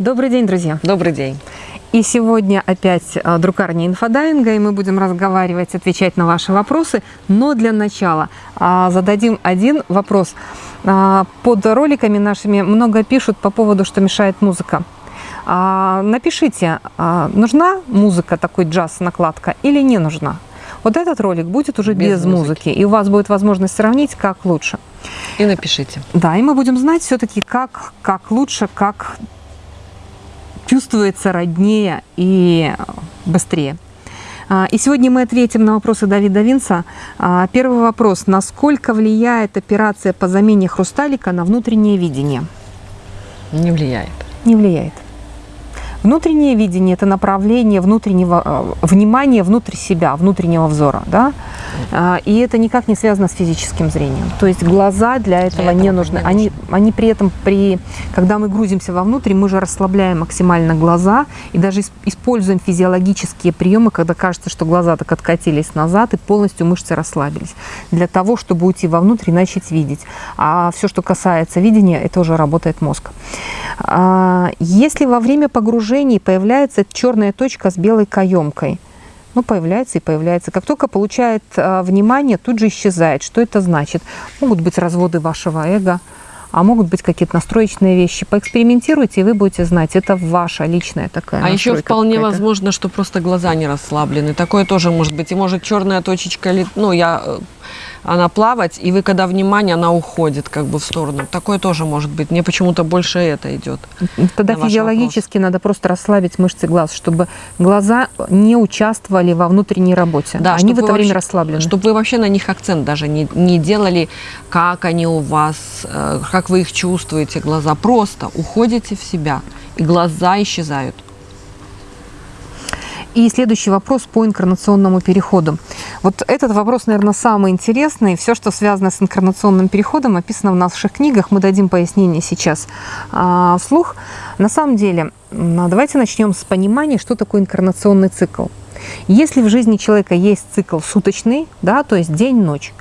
Добрый день, друзья. Добрый день. И сегодня опять а, друкарня инфодайинга, и мы будем разговаривать, отвечать на ваши вопросы. Но для начала а, зададим один вопрос. А, под роликами нашими много пишут по поводу, что мешает музыка. Напишите, нужна музыка, такой джаз, накладка, или не нужна? Вот этот ролик будет уже без, без музыки. музыки, и у вас будет возможность сравнить, как лучше. И напишите. Да, и мы будем знать все-таки, как, как лучше, как чувствуется роднее и быстрее. А, и сегодня мы ответим на вопросы Давида Винца. А, первый вопрос. Насколько влияет операция по замене хрусталика на внутреннее видение? Не влияет. Не влияет. Внутреннее видение – это направление внутреннего э, внимания внутрь себя, внутреннего взора. Да? А, и это никак не связано с физическим зрением. То есть глаза для этого, для этого не нужны. Не они, они при этом, при, когда мы грузимся вовнутрь, мы же расслабляем максимально глаза и даже используем физиологические приемы, когда кажется, что глаза так откатились назад и полностью мышцы расслабились. Для того, чтобы уйти вовнутрь и начать видеть. А все, что касается видения, это уже работает мозг. А, если во время погружения появляется черная точка с белой каемкой, ну, появляется и появляется. Как только получает а, внимание, тут же исчезает. Что это значит? Могут быть разводы вашего эго, а могут быть какие-то настроечные вещи. Поэкспериментируйте, и вы будете знать, это ваша личная такая А еще вполне возможно, что просто глаза не расслаблены. Такое тоже может быть. И может черная точечка, ну, я э, она плавать, и вы, когда внимание, она уходит как бы в сторону. Такое тоже может быть. Мне почему-то больше это идет. Тогда физиологически надо просто расслабить мышцы глаз, чтобы глаза не участвовали во внутренней работе. Да, они в это время расслаблены. Чтобы вы вообще на них акцент даже не, не делали, как они у вас, э, как вы их чувствуете, глаза. Просто уходите в себя, и глаза исчезают. И следующий вопрос по инкарнационному переходу. Вот этот вопрос, наверное, самый интересный. Все, что связано с инкарнационным переходом, описано в наших книгах. Мы дадим пояснение сейчас а, вслух. На самом деле, давайте начнем с понимания, что такое инкарнационный цикл. Если в жизни человека есть цикл суточный, да, то есть день-ночь,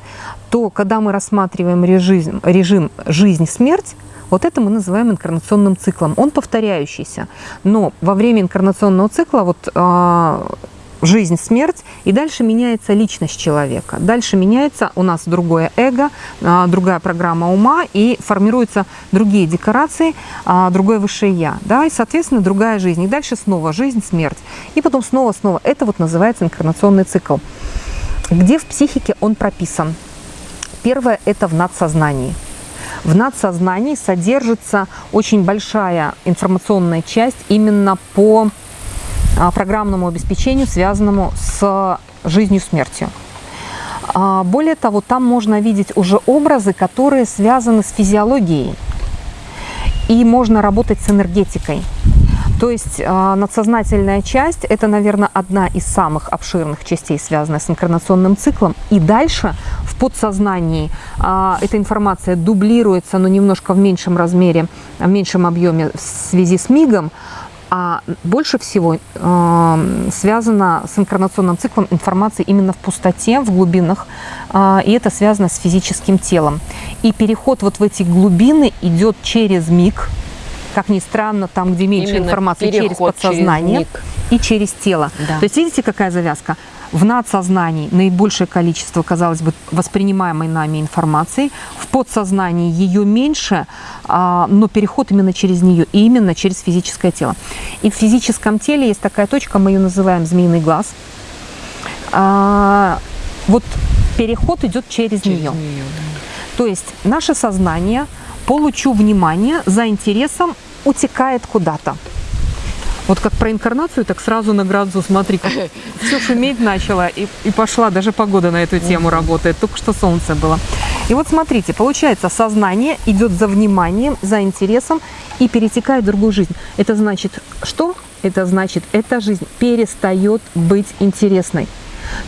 то когда мы рассматриваем режим, режим жизнь-смерть, вот это мы называем инкарнационным циклом. Он повторяющийся, но во время инкарнационного цикла вот э, жизнь, смерть, и дальше меняется личность человека. Дальше меняется у нас другое эго, э, другая программа ума, и формируются другие декорации, э, другое высшее я, да, и, соответственно, другая жизнь. И дальше снова жизнь, смерть, и потом снова-снова. Это вот называется инкарнационный цикл. Где в психике он прописан? Первое – это в надсознании – в надсознании содержится очень большая информационная часть именно по а, программному обеспечению, связанному с жизнью смертью. А, более того, там можно видеть уже образы, которые связаны с физиологией. И можно работать с энергетикой. То есть э, надсознательная часть – это, наверное, одна из самых обширных частей, связанная с инкарнационным циклом. И дальше в подсознании э, эта информация дублируется, но немножко в меньшем размере, в меньшем объеме в связи с мигом, а больше всего э, связана с инкарнационным циклом информация именно в пустоте, в глубинах, э, и это связано с физическим телом. И переход вот в эти глубины идет через миг, как ни странно, там, где меньше Именно информации, через подсознание через и через тело. Да. То есть видите, какая завязка? В надсознании наибольшее количество, казалось бы, воспринимаемой нами информации, в подсознании ее меньше, а, но переход именно через нее, и именно через физическое тело. И в физическом теле есть такая точка, мы ее называем змеиный глаз. А, вот переход идет через, через нее. нее То есть наше сознание – получу внимание за интересом утекает куда-то. Вот как про инкарнацию, так сразу на градусу, смотри, все шуметь начало, и, и пошла, даже погода на эту тему работает, только что солнце было. И вот смотрите, получается, сознание идет за вниманием, за интересом и перетекает в другую жизнь. Это значит что? Это значит, эта жизнь перестает быть интересной.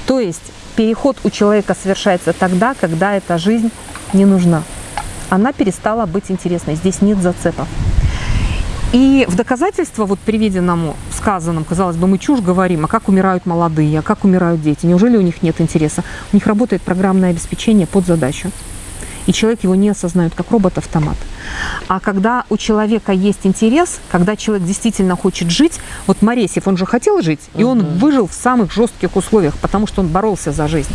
То есть переход у человека совершается тогда, когда эта жизнь не нужна она перестала быть интересной. Здесь нет зацепов. И в доказательство вот приведенному, сказанному, казалось бы, мы чушь говорим, а как умирают молодые, а как умирают дети, неужели у них нет интереса? У них работает программное обеспечение под задачу. и человек его не осознает, как робот-автомат. А когда у человека есть интерес, когда человек действительно хочет жить, вот Моресев, он же хотел жить, и он выжил в самых жестких условиях, потому что он боролся за жизнь.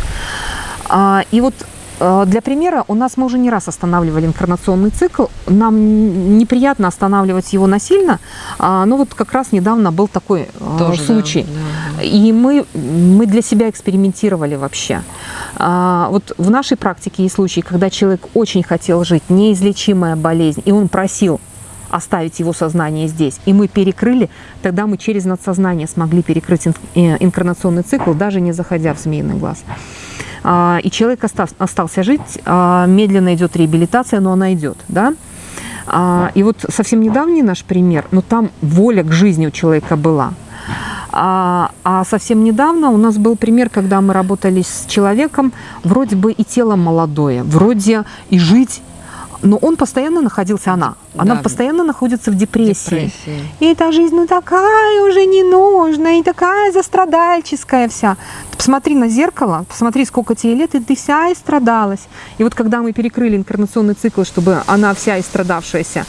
А, и вот для примера, у нас мы уже не раз останавливали инкарнационный цикл. Нам неприятно останавливать его насильно, а, но вот как раз недавно был такой э, Тоже, случай. Да, да, да. И мы, мы для себя экспериментировали вообще. А, вот в нашей практике есть случаи, когда человек очень хотел жить, неизлечимая болезнь, и он просил оставить его сознание здесь. И мы перекрыли, тогда мы через надсознание смогли перекрыть э, инкарнационный цикл, даже не заходя в змеиный глаз. А, и человек остался жить, а, медленно идет реабилитация, но она идет, да. А, и вот совсем недавний наш пример, но там воля к жизни у человека была. А, а совсем недавно у нас был пример, когда мы работали с человеком, вроде бы и тело молодое, вроде и жить но он постоянно находился, она, она да, постоянно находится в депрессии. депрессии. И эта жизнь, ну такая уже не нужна, и такая застрадальческая вся. Ты посмотри на зеркало, посмотри, сколько тебе лет, и ты вся истрадалась. И вот когда мы перекрыли инкарнационный цикл, чтобы она вся истрадавшаяся,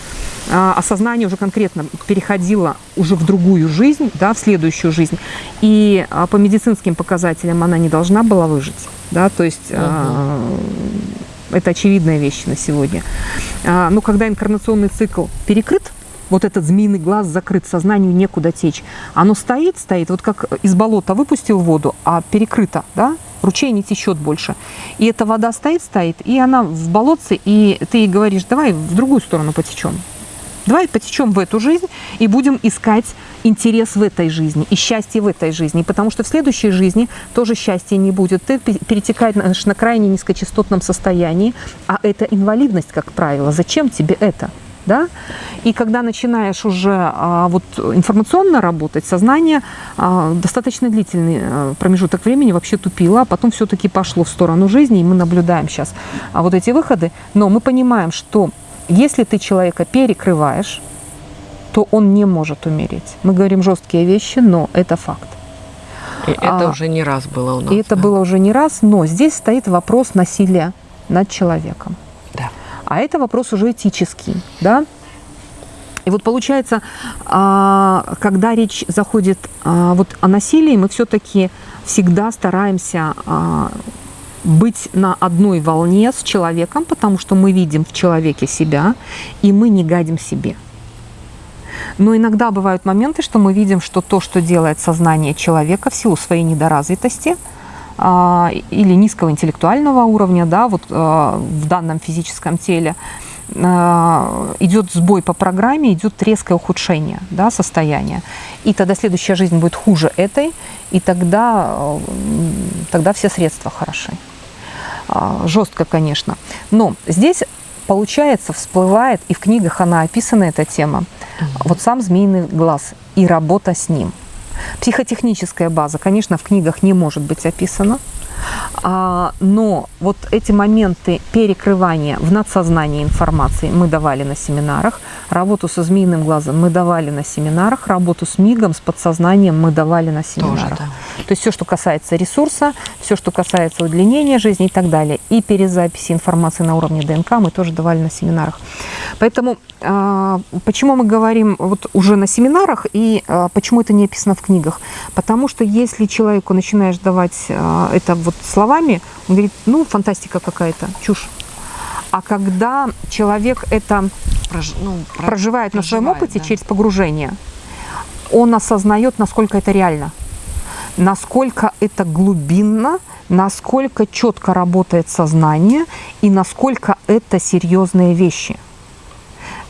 а, осознание уже конкретно переходило уже в другую жизнь, да, в следующую жизнь. И а, по медицинским показателям она не должна была выжить. Да, то есть угу. Это очевидная вещь на сегодня. А, но когда инкарнационный цикл перекрыт, вот этот змеиный глаз закрыт, сознанию некуда течь. Оно стоит, стоит, вот как из болота выпустил воду, а перекрыто, да, ручей не течет больше. И эта вода стоит, стоит, и она в болотце, и ты ей говоришь, давай в другую сторону потечем. Давай потечем в эту жизнь и будем искать интерес в этой жизни и счастье в этой жизни. Потому что в следующей жизни тоже счастья не будет. Ты перетекаешь на крайне низкочастотном состоянии, а это инвалидность, как правило. Зачем тебе это? Да? И когда начинаешь уже а, вот информационно работать, сознание а, достаточно длительный а, промежуток времени вообще тупило, а потом все-таки пошло в сторону жизни, и мы наблюдаем сейчас а, вот эти выходы. Но мы понимаем, что если ты человека перекрываешь, то он не может умереть. Мы говорим жесткие вещи, но это факт. И это а, уже не раз было у нас. И это да? было уже не раз, но здесь стоит вопрос насилия над человеком. Да. А это вопрос уже этический, да? И вот получается, а, когда речь заходит а, вот о насилии, мы все-таки всегда стараемся быть на одной волне с человеком, потому что мы видим в человеке себя, и мы не гадим себе. Но иногда бывают моменты, что мы видим, что то, что делает сознание человека в силу своей недоразвитости а, или низкого интеллектуального уровня, да, вот а, в данном физическом теле, а, идет сбой по программе, идет резкое ухудшение да, состояния. И тогда следующая жизнь будет хуже этой, и тогда, тогда все средства хороши. Жестко, конечно. Но здесь получается, всплывает, и в книгах она описана, эта тема, вот сам змеиный глаз и работа с ним. Психотехническая база, конечно, в книгах не может быть описана, но вот эти моменты перекрывания в надсознании информации мы давали на семинарах, работу со змеиным глазом мы давали на семинарах, работу с мигом, с подсознанием мы давали на семинарах. Тоже, да. То есть все, что касается ресурса, все, что касается удлинения жизни и так далее, и перезаписи информации на уровне ДНК мы тоже давали на семинарах. Поэтому а, почему мы говорим вот уже на семинарах и а, почему это не описано в книгах? Потому что если человеку начинаешь давать а, это вот словами, он говорит, ну, фантастика какая-то, чушь. А когда человек это Прож, ну, проживает, на своем опыте да. через погружение, он осознает, насколько это реально, насколько это глубинно, насколько четко работает сознание и насколько это серьезные вещи.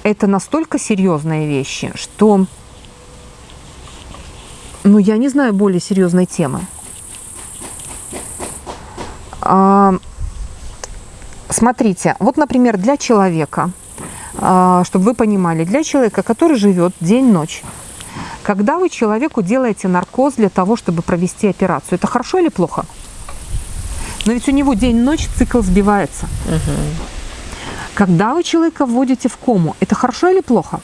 Это настолько серьезные вещи, что, ну, я не знаю более серьезной темы. А, смотрите, вот, например, для человека, а, чтобы вы понимали, для человека, который живет день-ночь, когда вы человеку делаете наркоз для того, чтобы провести операцию, это хорошо или плохо? Но ведь у него день-ночь цикл сбивается. Угу. Когда вы человека вводите в кому, это хорошо или плохо?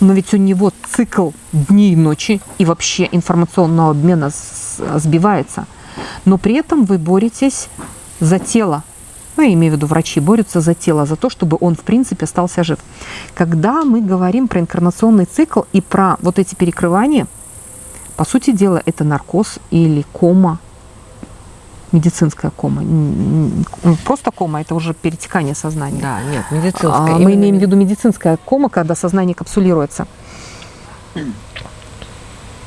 Но ведь у него цикл дней и ночи и вообще информационного обмена сбивается но при этом вы боретесь за тело. ну, я имею в виду врачи, борются за тело, за то, чтобы он, в принципе, остался жив. Когда мы говорим про инкарнационный цикл и про вот эти перекрывания, по сути дела, это наркоз или кома, медицинская кома. Просто кома – это уже перетекание сознания. Да, нет, медицинская. А, мы имеем в виду медицинская кома, когда сознание капсулируется.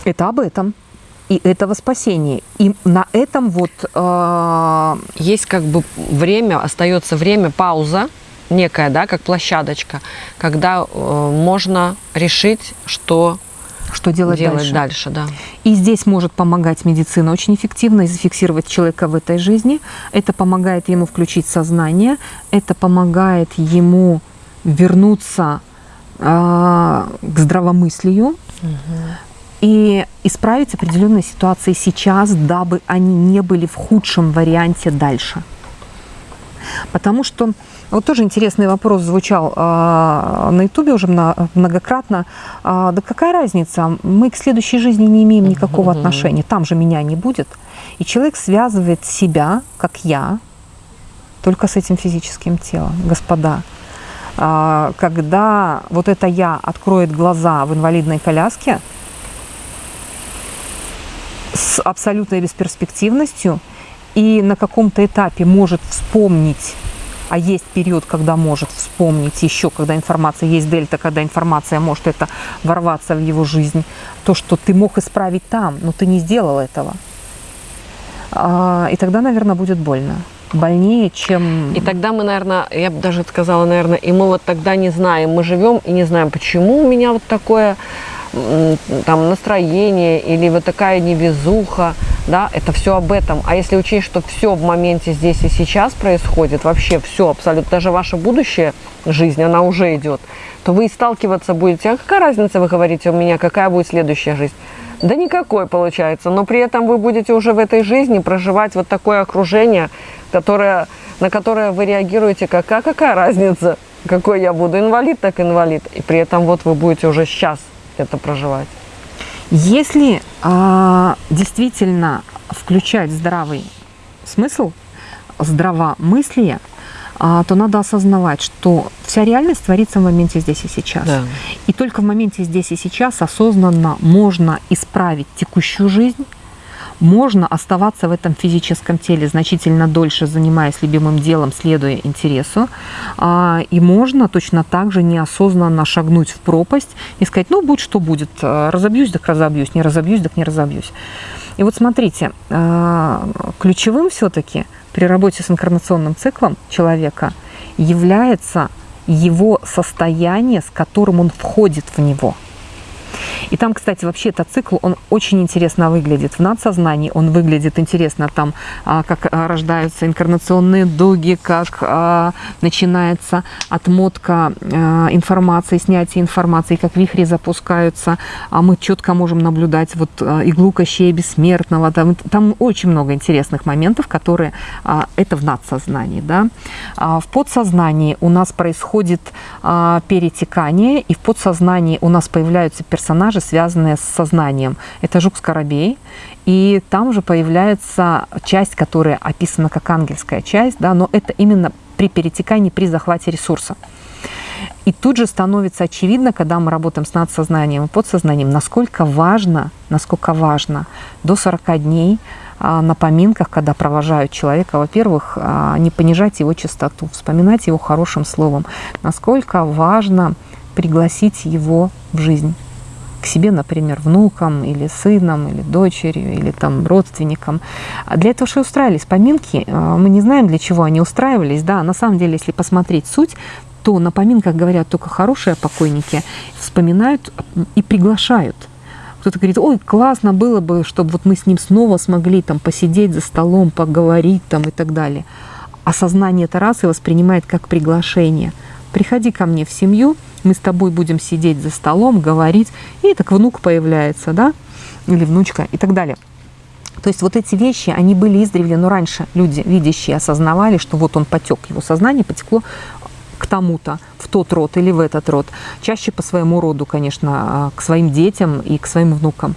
Это об этом и этого спасения. И на этом вот... Э... Есть как бы время, остается время, пауза некая, да, как площадочка, когда э, можно решить, что что делать, делать дальше. дальше да. И здесь может помогать медицина очень эффективно и зафиксировать человека в этой жизни. Это помогает ему включить сознание, это помогает ему вернуться э, к здравомыслию, угу и исправить определенные ситуации сейчас, дабы они не были в худшем варианте дальше. Потому что вот тоже интересный вопрос звучал э, на Ютубе уже многократно. Э, да какая разница? Мы к следующей жизни не имеем никакого mm-hmm. отношения. Там же меня не будет. И человек связывает себя, как я, только с этим физическим телом. Господа, э, когда вот это я откроет глаза в инвалидной коляске, с абсолютной бесперспективностью и на каком-то этапе может вспомнить, а есть период, когда может вспомнить еще, когда информация есть дельта, когда информация может это ворваться в его жизнь, то, что ты мог исправить там, но ты не сделал этого. А, и тогда, наверное, будет больно больнее, чем... И тогда мы, наверное, я бы даже сказала, наверное, и мы вот тогда не знаем, мы живем и не знаем, почему у меня вот такое там настроение или вот такая невезуха, да, это все об этом. А если учесть, что все в моменте здесь и сейчас происходит, вообще все абсолютно, даже ваша будущая жизнь, она уже идет, то вы сталкиваться будете. А какая разница, вы говорите, у меня какая будет следующая жизнь? Да никакой получается, но при этом вы будете уже в этой жизни проживать вот такое окружение, которое, на которое вы реагируете как, а какая разница, какой я буду, инвалид, так инвалид. И при этом вот вы будете уже сейчас это проживать. Если а, действительно включать здравый смысл, здравомыслие, а, то надо осознавать, что вся реальность творится в моменте здесь и сейчас. Да. И только в моменте здесь и сейчас осознанно можно исправить текущую жизнь, можно оставаться в этом физическом теле значительно дольше, занимаясь любимым делом, следуя интересу. А, и можно точно так же неосознанно шагнуть в пропасть и сказать, ну, будь что будет, а, разобьюсь, так разобьюсь, не разобьюсь, так не разобьюсь. И вот смотрите, а, ключевым все-таки при работе с инкарнационным циклом человека является его состояние, с которым он входит в него – и там, кстати, вообще этот цикл, он очень интересно выглядит. В надсознании он выглядит интересно, там, а, как а, рождаются инкарнационные дуги, как а, начинается отмотка информации, снятие информации, как вихри запускаются. А мы четко можем наблюдать вот иглу Кощея Бессмертного. Там, там очень много интересных моментов, которые это в надсознании. Да? В подсознании у нас происходит перетекание, и в подсознании у нас появляются персонажи, персонажи, связанные с сознанием. Это Жук-Скоробей, и там же появляется часть, которая описана как ангельская часть, да, но это именно при перетекании, при захвате ресурса. И тут же становится очевидно, когда мы работаем с надсознанием и подсознанием, насколько важно, насколько важно до 40 дней а, на поминках, когда провожают человека, во-первых, а, не понижать его чистоту, вспоминать его хорошим словом, насколько важно пригласить его в жизнь себе, например, внукам или сыном, или дочерью, или там родственникам. А для этого же устраивались поминки. А, мы не знаем, для чего они устраивались. Да, на самом деле, если посмотреть суть, то на поминках говорят только хорошие покойники, вспоминают и приглашают. Кто-то говорит, ой, классно было бы, чтобы вот мы с ним снова смогли там посидеть за столом, поговорить там и так далее. А сознание Тарасы воспринимает как приглашение. Приходи ко мне в семью, мы с тобой будем сидеть за столом, говорить, и так внук появляется, да, или внучка и так далее. То есть вот эти вещи, они были издревле, но раньше люди, видящие, осознавали, что вот он потек, его сознание потекло к тому-то, в тот род или в этот род. Чаще по своему роду, конечно, а, к своим детям и к своим внукам.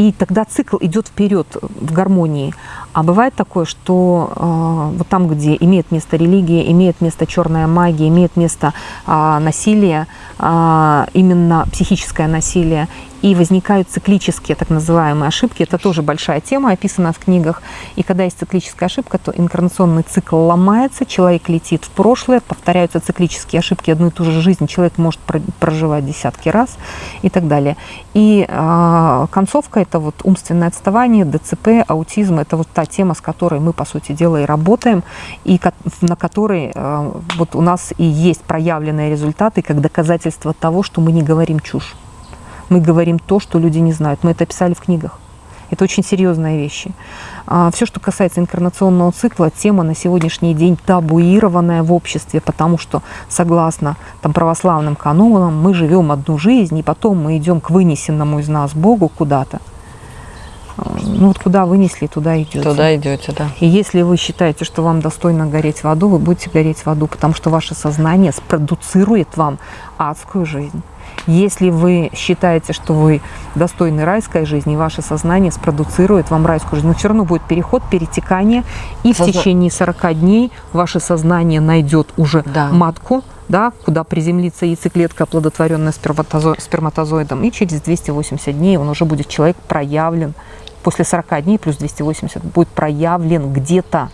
И тогда цикл идет вперед в гармонии. А бывает такое, что э, вот там, где имеет место религия, имеет место черная магия, имеет место э, насилие, э, именно психическое насилие, и возникают циклические так называемые ошибки. Это тоже большая тема, описана в книгах. И когда есть циклическая ошибка, то инкарнационный цикл ломается, человек летит в прошлое, повторяются циклические ошибки, одну и ту же жизнь человек может проживать десятки раз и так далее. И э, концовка – это вот умственное отставание, ДЦП, аутизм – это вот та тема, с которой мы, по сути дела, и работаем, и на которой э, вот у нас и есть проявленные результаты, как доказательство того, что мы не говорим чушь. Мы говорим то, что люди не знают. Мы это писали в книгах. Это очень серьезные вещи. А, Все, что касается инкарнационного цикла, тема на сегодняшний день табуированная в обществе, потому что, согласно там, православным канонам, мы живем одну жизнь, и потом мы идем к вынесенному из нас Богу куда-то. Ну вот куда вынесли, туда идете. Туда идете, да. И если вы считаете, что вам достойно гореть в аду, вы будете гореть в аду, потому что ваше сознание спродуцирует вам адскую жизнь. Если вы считаете, что вы достойны райской жизни, ваше сознание спродуцирует вам райскую жизнь, но все равно будет переход, перетекание, и в течение 40 дней ваше сознание найдет уже да. матку, да, куда приземлится яйцеклетка, оплодотворенная сперматозо сперматозоидом, и через 280 дней он уже будет человек проявлен, после 40 дней плюс 280 будет проявлен где-то.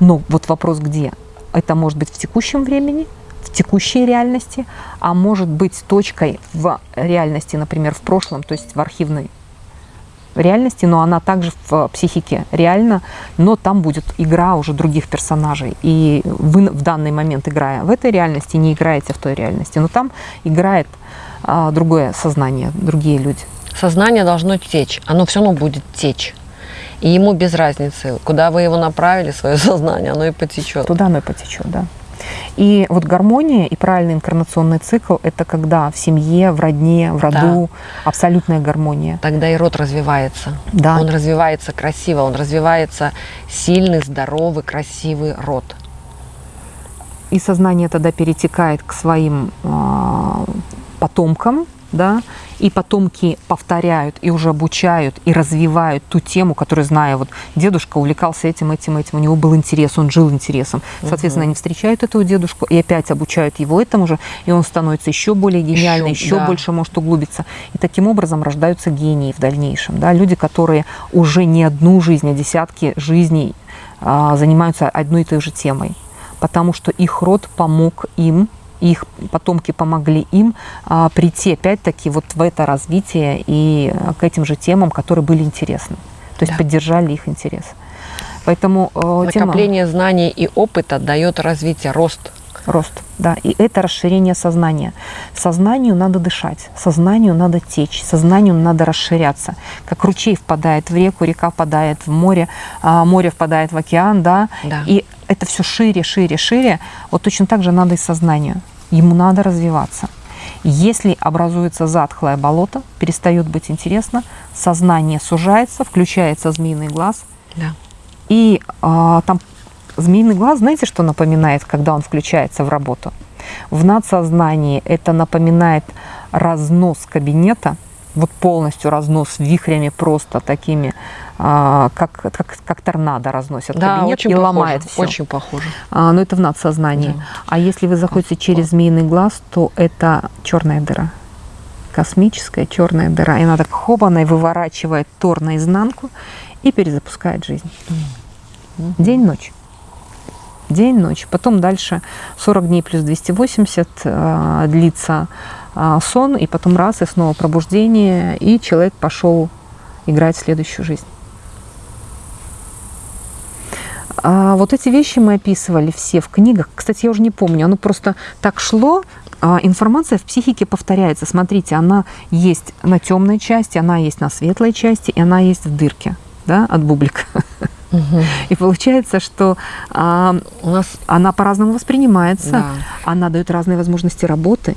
Но вот вопрос где? Это может быть в текущем времени – в текущей реальности, а может быть точкой в реальности, например, в прошлом, то есть в архивной реальности, но она также в психике реальна, но там будет игра уже других персонажей. И вы в данный момент, играя в этой реальности, не играете в той реальности, но там играет а, другое сознание, другие люди. Сознание должно течь, оно все равно будет течь. И ему без разницы, куда вы его направили, свое сознание, оно и потечет. Туда оно и потечет, да. И вот гармония и правильный инкарнационный цикл – это когда в семье, в родне, в роду да. абсолютная гармония. Тогда и род развивается. Да. Он развивается красиво, он развивается сильный, здоровый, красивый род. И сознание тогда перетекает к своим э, потомкам, да, и потомки повторяют и уже обучают и развивают ту тему, которую знаю. Вот дедушка увлекался этим, этим, этим, у него был интерес, он жил интересом. Соответственно, угу. они встречают этого дедушку и опять обучают его этому же, и он становится еще более гениальным, еще, еще да. больше может углубиться. И таким образом рождаются гении в дальнейшем. Да? Люди, которые уже не одну жизнь, а десятки жизней а, занимаются одной и той же темой, потому что их род помог им их потомки помогли им а, прийти опять-таки вот в это развитие и к этим же темам, которые были интересны. То есть да. поддержали их интерес. Поэтому э, накопление тема... знаний и опыта дает развитие, рост. Рост, да. И это расширение сознания. Сознанию надо дышать, сознанию надо течь, сознанию надо расширяться. Как ручей впадает в реку, река впадает в море, а море впадает в океан, да. да. И это все шире, шире, шире. Вот точно так же надо и сознанию ему надо развиваться. Если образуется затхлое болото, перестает быть интересно, сознание сужается, включается змеиный глаз. Да. И а, там змеиный глаз, знаете, что напоминает, когда он включается в работу? В надсознании это напоминает разнос кабинета, вот полностью разнос вихрями просто такими а, как, как, как торнадо разносят да, кабинет очень и похоже, ломает все. Очень похоже. А, но это в надсознании. Да. А если вы заходите через змеиный глаз, то это черная дыра. Космическая черная дыра. И она так хобаной выворачивает тор наизнанку и перезапускает жизнь. Mm. День-ночь. День-ночь. Потом дальше 40 дней плюс 280 э, длится э, сон, и потом раз, и снова пробуждение, и человек пошел играть в следующую жизнь. А вот эти вещи мы описывали все в книгах. Кстати, я уже не помню, оно просто так шло. А информация в психике повторяется. Смотрите, она есть на темной части, она есть на светлой части, и она есть в дырке да, от бублика. Угу. И получается, что а, у нас она по-разному воспринимается, да. она дает разные возможности работы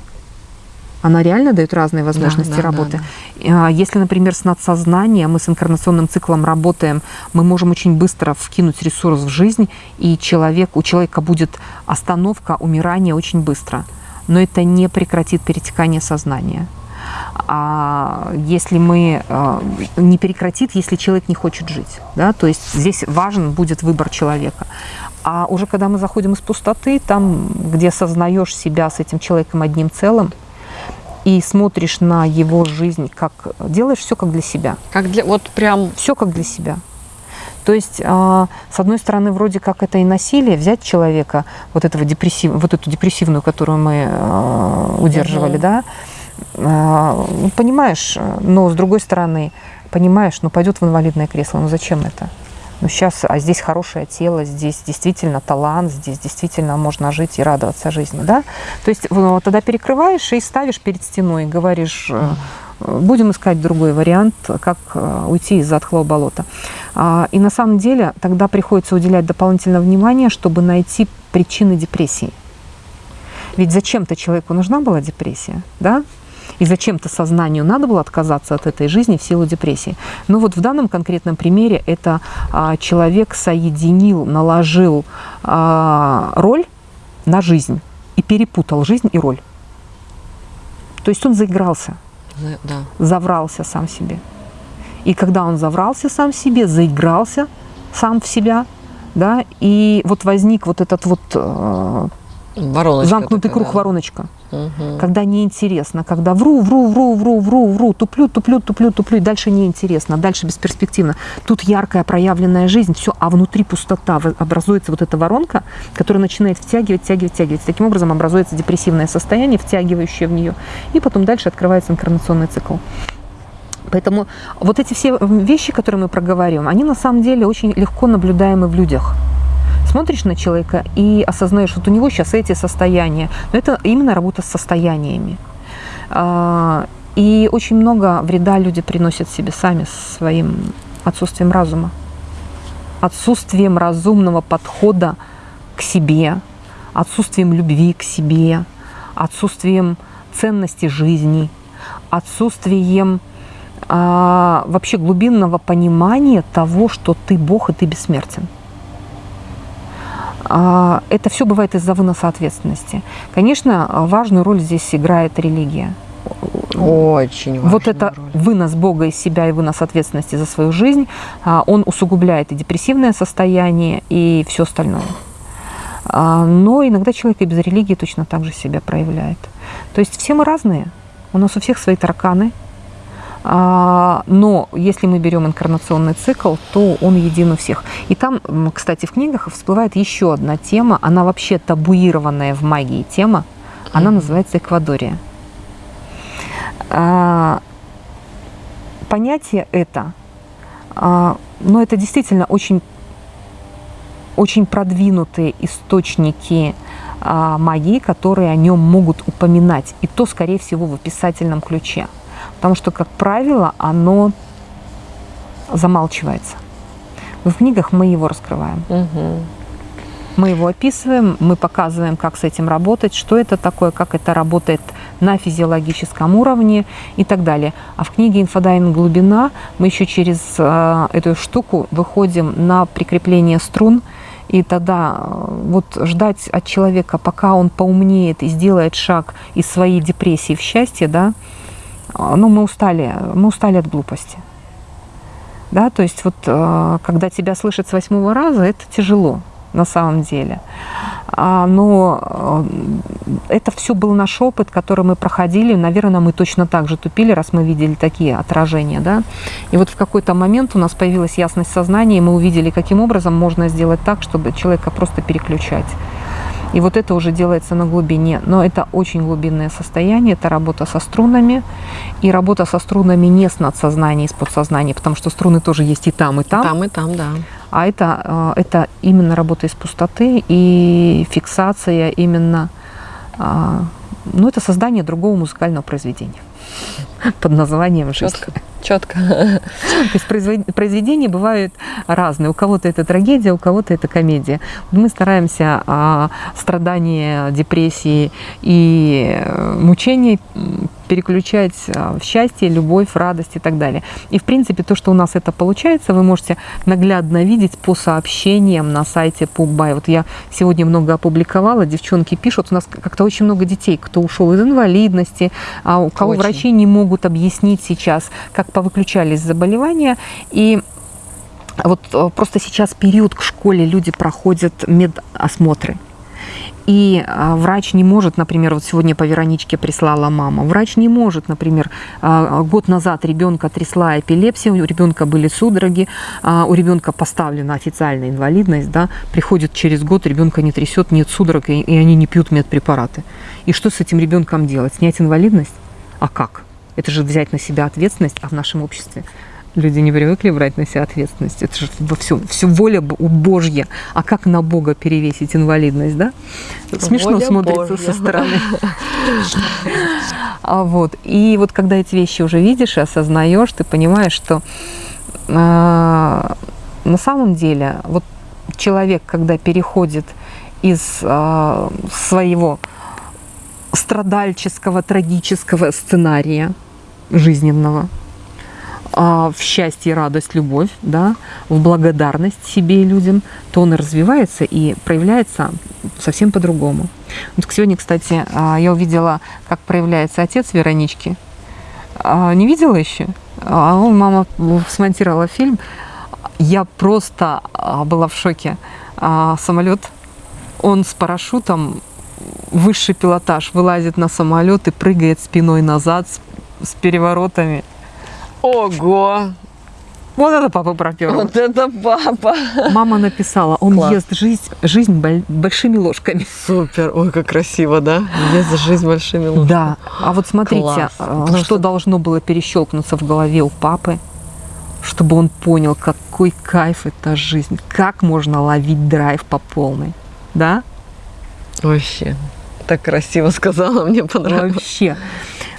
она реально дает разные возможности да, работы. Да, да. Если, например, с надсознанием, мы с инкарнационным циклом работаем, мы можем очень быстро вкинуть ресурс в жизнь, и человек, у человека будет остановка, умирание очень быстро. Но это не прекратит перетекание сознания. а если мы э, не прекратит, если человек не хочет жить. Да? То есть здесь важен будет выбор человека. А уже когда мы заходим из пустоты, там, где осознаешь себя с этим человеком одним целым, и смотришь на его жизнь, как делаешь все как для себя. Как для вот прям все как для себя. То есть, а, с одной стороны, вроде как это и насилие, взять человека, вот, этого депрессив, вот эту депрессивную, которую мы а, удерживали, угу. да, а, понимаешь, но с другой стороны, понимаешь, ну пойдет в инвалидное кресло, ну зачем это? Ну сейчас, а здесь хорошее тело, здесь действительно талант, здесь действительно можно жить и радоваться жизни, да? То есть ну, тогда перекрываешь и ставишь перед стеной, и говоришь, будем искать другой вариант, как э, уйти из затхлого болота. А, и на самом деле тогда приходится уделять дополнительное внимание, чтобы найти причины депрессии. Ведь зачем-то человеку нужна была депрессия, да? И зачем-то сознанию надо было отказаться от этой жизни в силу депрессии. Но вот в данном конкретном примере это а, человек соединил, наложил а, роль на жизнь и перепутал жизнь и роль. То есть он заигрался, да. заврался сам себе. И когда он заврался сам себе, заигрался сам в себя, да, и вот возник вот этот вот э, Вороночка замкнутый такая, круг да. вороночка. Угу. Когда неинтересно, когда вру, вру, вру, вру, вру, вру, туплю, туплю, туплю, туплю, и дальше неинтересно, дальше бесперспективно. Тут яркая проявленная жизнь, все, а внутри пустота, образуется вот эта воронка, которая начинает втягивать, втягивать, втягивать. Таким образом образуется депрессивное состояние, втягивающее в нее, и потом дальше открывается инкарнационный цикл. Поэтому вот эти все вещи, которые мы проговариваем, они на самом деле очень легко наблюдаемы в людях смотришь на человека и осознаешь, вот у него сейчас эти состояния. Но это именно работа с состояниями. А, и очень много вреда люди приносят себе сами своим отсутствием разума, отсутствием разумного подхода к себе, отсутствием любви к себе, отсутствием ценности жизни, отсутствием а, вообще глубинного понимания того, что ты Бог и ты бессмертен. А, это все бывает из-за выноса ответственности. Конечно, важную роль здесь играет религия. Очень Вот это роль. вынос Бога из себя и вынос ответственности за свою жизнь, а, он усугубляет и депрессивное состояние, и все остальное. А, но иногда человек и без религии точно так же себя проявляет. То есть все мы разные. У нас у всех свои тараканы, но если мы берем инкарнационный цикл, то он един у всех. И там, кстати, в книгах всплывает еще одна тема, она вообще табуированная в магии тема, она называется эквадория. А, понятие это, а, но это действительно очень, очень продвинутые источники магии, которые о нем могут упоминать, и то, скорее всего, в описательном ключе. Потому что, как правило, оно замалчивается. В книгах мы его раскрываем. Угу. Мы его описываем, мы показываем, как с этим работать, что это такое, как это работает на физиологическом уровне и так далее. А в книге «Инфодайвинг. Глубина» мы еще через э, эту штуку выходим на прикрепление струн, и тогда э, вот ждать от человека, пока он поумнеет и сделает шаг из своей депрессии в счастье, да, ну, мы устали, мы устали от глупости. Да, то есть вот э, когда тебя слышат с восьмого раза, это тяжело на самом деле. А, но э, это все был наш опыт, который мы проходили. Наверное, мы точно так же тупили, раз мы видели такие отражения. Да? И вот в какой-то момент у нас появилась ясность сознания, и мы увидели, каким образом можно сделать так, чтобы человека просто переключать. И вот это уже делается на глубине. Но это очень глубинное состояние, это работа со струнами. И работа со струнами не с надсознанием, с подсознанием, потому что струны тоже есть и там, и там. Там, и там, да. А это, э, это именно работа из пустоты и фиксация именно, а, ну, это создание другого музыкального произведения под названием «Жизнь». Четко. Четко. То есть произведения бывают разные. У кого-то это трагедия, у кого-то это комедия. Мы стараемся а, страдания, депрессии и э, мучений переключать а, в счастье, любовь, радость и так далее. И, в принципе, то, что у нас это получается, вы можете наглядно видеть по сообщениям на сайте PubBuy. Вот я сегодня много опубликовала, девчонки пишут, у нас как-то очень много детей, кто ушел из инвалидности, а у кого Очень. врачи не могут объяснить сейчас, как повыключались заболевания. И вот э, просто сейчас период к школе, люди проходят медосмотры. И а, врач не может, например, вот сегодня по Вероничке прислала мама, врач не может, например, а, год назад ребенка трясла эпилепсия, у ребенка были судороги, а, у ребенка поставлена официальная инвалидность, да, приходит через год, ребенка не трясет, нет судорог, и они не пьют медпрепараты. И что с этим ребенком делать? Снять инвалидность? А как? Это же взять на себя ответственность, а в нашем обществе люди не привыкли брать на себя ответственность. Это же во всем, все воля Б- Божья. А как на Бога перевесить инвалидность, да? Смешно Воля смотрится Божья. со стороны. А вот. И вот когда эти вещи уже видишь и осознаешь, ты понимаешь, что а, на самом деле вот человек, когда переходит из а, своего страдальческого, трагического сценария жизненного в счастье, радость, любовь, да, в благодарность себе и людям, то он развивается и проявляется совсем по-другому. Вот сегодня, кстати, а, я увидела, как проявляется отец Веронички. А, Не видела еще? А мама смонтировала фильм. Я просто а, была в шоке. А, Самолет, он с парашютом, высший пилотаж, вылазит на самолет и прыгает спиной назад с, с переворотами. Ого! Вот это папа пропер. Вот это папа! Мама написала, он Класс. ест жизнь, жизнь боль- большими ложками. Супер! Ой, как красиво, да? Есть жизнь большими ложками. Да, а вот смотрите, Класс. а, что что- должно было перещелкнуться в голове у папы, чтобы он понял, какой кайф это жизнь, как можно ловить драйв по полной. Да? Вообще. Так красиво сказала, мне понравилось. Вообще.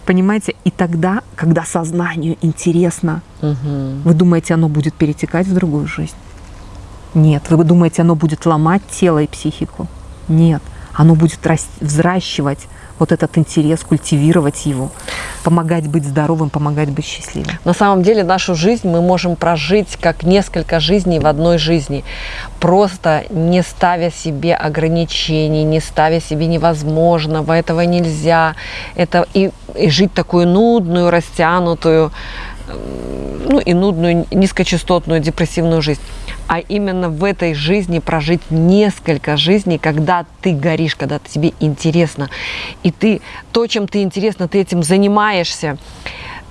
Понимаете, и тогда, когда сознанию интересно, Мгм. вы думаете, оно будет перетекать в другую жизнь? Нет. Вы думаете, оно будет ломать тело и психику? Нет. Оно будет взращивать вот этот интерес, культивировать его, помогать быть здоровым, помогать быть счастливым. На самом деле нашу жизнь мы можем прожить как несколько жизней в одной жизни, просто не ставя себе ограничений, не ставя себе невозможного, этого нельзя, это и, и жить такую нудную, растянутую, ну и нудную, низкочастотную, депрессивную жизнь. А именно в этой жизни прожить несколько жизней, когда ты горишь, когда тебе интересно. И ты то, чем ты интересно, ты этим занимаешься.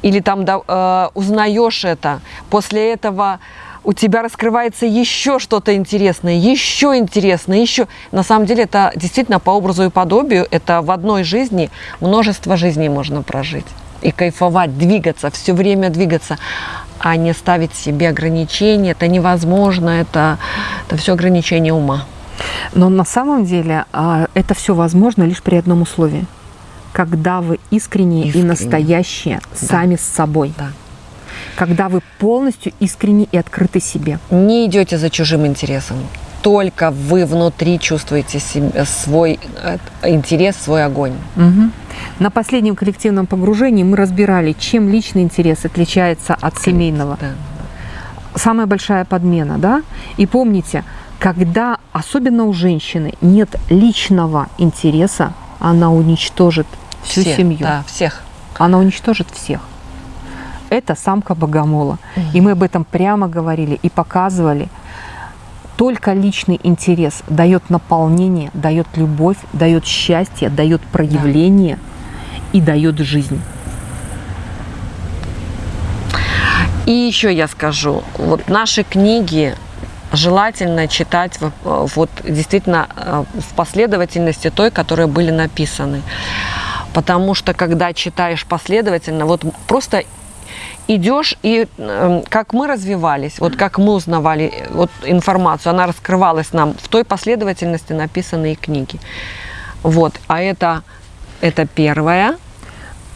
Или там да, э, узнаешь это. После этого у тебя раскрывается еще что-то интересное, еще интересное, еще. На самом деле это действительно по образу и подобию, это в одной жизни множество жизней можно прожить. И кайфовать, двигаться, все время двигаться, а не ставить себе ограничения. Это невозможно, это, это все ограничение ума. Но на самом деле а, это все возможно лишь при одном условии. Когда вы искренние и Искренне. настоящие сами с собой. Да. Когда вы полностью искренне и открыты себе. Не идете за чужим интересом. Только вы внутри чувствуете свой э, интерес, свой огонь. Мгм. На последнем коллективном погружении мы разбирали, чем личный интерес отличается от семейного. Да. Самая большая подмена, да? И помните, когда, особенно у женщины, нет личного интереса, она уничтожит всю Все, семью. Да, всех. Она уничтожит всех. Это самка богомола. И мы об этом прямо говорили и показывали. Только личный интерес дает наполнение, дает любовь, дает счастье, дает проявление и дает жизнь. И еще я скажу, вот наши книги желательно читать в- вот действительно э, в последовательности той, которые были написаны. Потому что когда читаешь последовательно, вот просто идешь и э, как мы развивались, вот как мы узнавали э, вот информацию, она раскрывалась нам в той последовательности написанные книги. Вот, а это это первое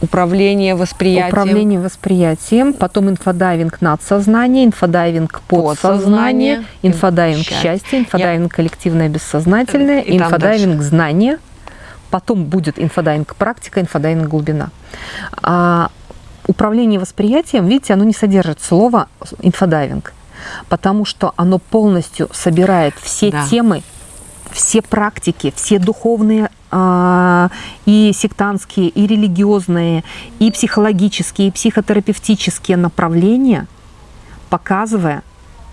управление восприятием. Управление восприятием, потом инфодайвинг надсознание, инфодайвинг подсознание, Подсознание, инфодайвинг счастье. инфодайвинг коллективное бессознательное, И инфодайвинг знание, Потом будет инфодайвинг практика, инфодайвинг глубина. А управление восприятием, видите, оно не содержит слова инфодайвинг, потому что оно полностью собирает все да. темы, все практики, все духовные а, и сектантские, и религиозные, и психологические, и психотерапевтические направления, показывая,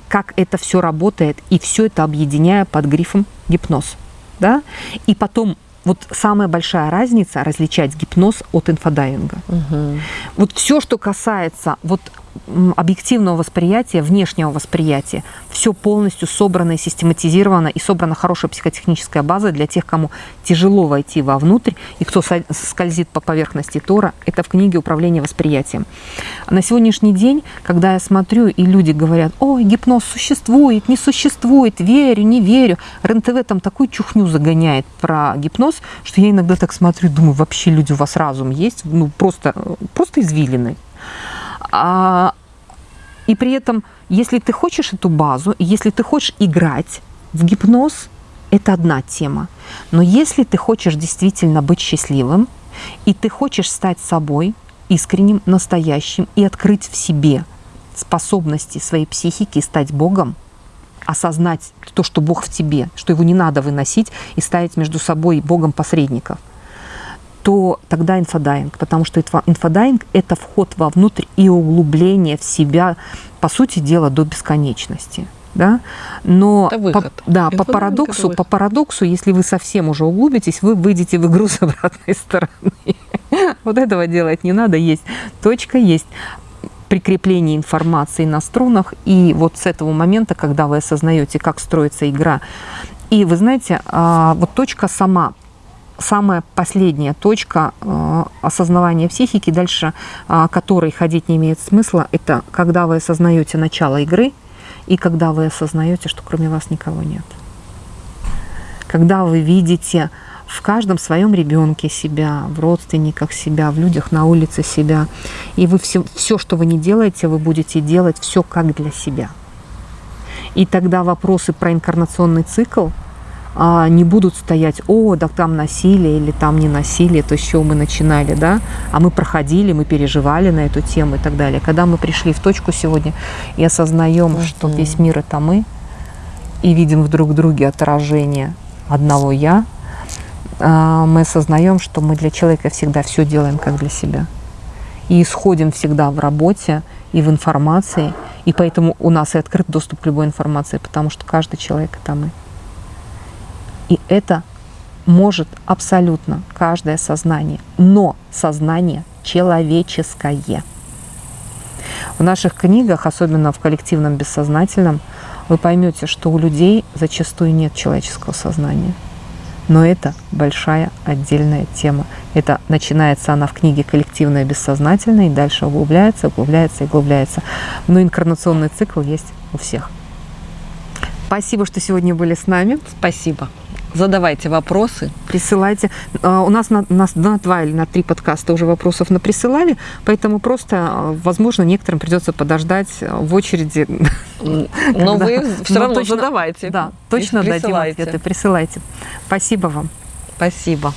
как это все работает, и все это объединяя под грифом гипноз. Да? И потом вот самая большая разница различать гипноз от инфодайвинга. Угу. Вот все, что касается вот объективного восприятия, внешнего восприятия, все полностью собрано и систематизировано, и собрана хорошая психотехническая база для тех, кому тяжело войти вовнутрь, и кто скользит по поверхности Тора, это в книге «Управление восприятием». На сегодняшний день, когда я смотрю, и люди говорят, ой, гипноз существует, не существует, верю, не верю, РНТВ там такую чухню загоняет про гипноз, что я иногда так смотрю, думаю, вообще люди, у вас разум есть, ну просто, просто извилины. А, и при этом, если ты хочешь эту базу, если ты хочешь играть в гипноз, это одна тема. Но если ты хочешь действительно быть счастливым, и ты хочешь стать собой, искренним, настоящим, и открыть в себе способности своей психики, стать Богом, осознать то, что Бог в тебе, что его не надо выносить и ставить между собой Богом посредников – то тогда инфодайвинг, потому что инфодайвинг – это вход вовнутрь и углубление в себя, по сути дела, до бесконечности. Да? Но. По, да, по парадоксу, по парадоксу, если вы совсем уже углубитесь, вы выйдете в игру с обратной стороны. Вот этого делать не надо. Есть точка, есть прикрепление информации на струнах. И вот с этого момента, когда вы осознаете, как строится игра, и вы знаете, а, вот точка сама самая последняя точка э, осознавания психики, дальше э, которой ходить не имеет смысла, это когда вы осознаете начало игры и когда вы осознаете, что кроме вас никого нет. Когда вы видите в каждом своем ребенке себя, в родственниках себя, в людях на улице себя, и вы все, все, что вы не делаете, вы будете делать все как для себя. И тогда вопросы про инкарнационный цикл – не будут стоять, о, да там насилие или там не насилие, то, с чего мы начинали, да, а мы проходили, мы переживали на эту тему и так далее. Когда мы пришли в точку сегодня и осознаем, mm-hmm. что весь мир это мы, и видим в друг друге отражение одного «я», а, мы осознаем, что мы для человека всегда все делаем как для себя. И исходим всегда в работе и в информации, и поэтому у нас и открыт доступ к любой информации, потому что каждый человек – это мы. И это может абсолютно каждое сознание, но сознание человеческое. В наших книгах, особенно в коллективном бессознательном, вы поймете, что у людей зачастую нет человеческого сознания. Но это большая отдельная тема. Это начинается она в книге «Коллективное бессознательное» и дальше углубляется, углубляется и углубляется. Но инкарнационный цикл есть у всех. Спасибо, что сегодня были с нами. Спасибо задавайте вопросы. Присылайте. А, у нас на, на, на два или на три подкаста уже вопросов на присылали, поэтому просто, а, возможно, некоторым придется подождать в очереди. Но вы все равно задавайте. Да, точно дадим ответы. Присылайте. Спасибо вам. Спасибо.